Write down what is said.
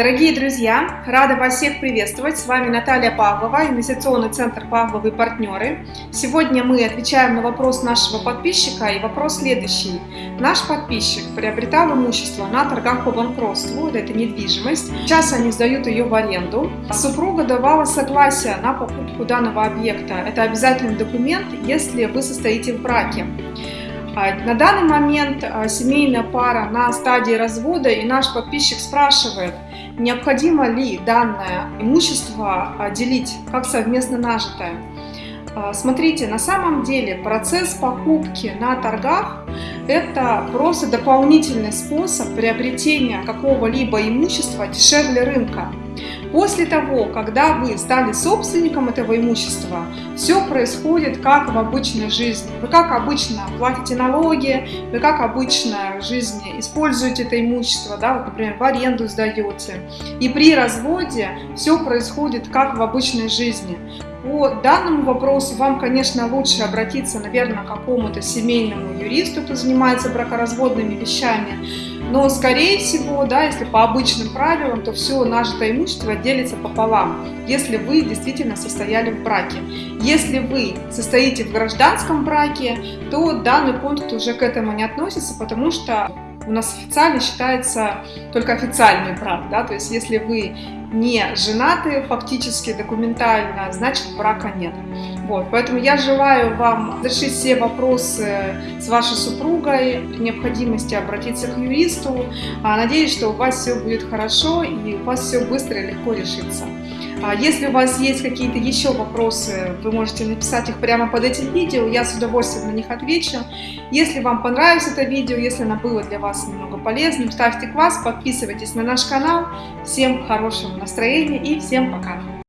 Дорогие друзья, рада вас всех приветствовать. С вами Наталья Павлова, инвестиционный центр Павловы партнеры. Сегодня мы отвечаем на вопрос нашего подписчика и вопрос следующий. Наш подписчик приобретал имущество на торгах по банкротству, это недвижимость. Сейчас они сдают ее в аренду. Супруга давала согласие на покупку данного объекта. Это обязательный документ, если вы состоите в браке. А, на данный момент а, семейная пара на стадии развода, и наш подписчик спрашивает, необходимо ли данное имущество а, делить как совместно нажитое. Смотрите, на самом деле процесс покупки на торгах – это просто дополнительный способ приобретения какого-либо имущества дешевле рынка. После того, когда вы стали собственником этого имущества, все происходит как в обычной жизни. Вы как обычно платите налоги, вы как обычно в жизни используете это имущество, да, вот, например, в аренду сдаете. И при разводе все происходит как в обычной жизни. По данному вопросу вам, конечно, лучше обратиться, наверное, к какому-то семейному юристу, кто занимается бракоразводными вещами. Но, скорее всего, да, если по обычным правилам, то все нажитое имущество делится пополам, если вы действительно состояли в браке. Если вы состоите в гражданском браке, то данный пункт уже к этому не относится, потому что у нас официально считается только официальный брак, да, то есть если вы не женаты фактически документально, значит брака нет. Вот, поэтому я желаю вам решить все вопросы с вашей супругой, при необходимости обратиться к юристу. А, надеюсь, что у вас все будет хорошо и у вас все быстро и легко решится. А, если у вас есть какие-то еще вопросы, вы можете написать их прямо под этим видео, я с удовольствием на них отвечу. Если вам понравилось это видео, если оно было для вас немного полезным, ставьте класс, подписывайтесь на наш канал. Всем хорошего настроения и всем пока!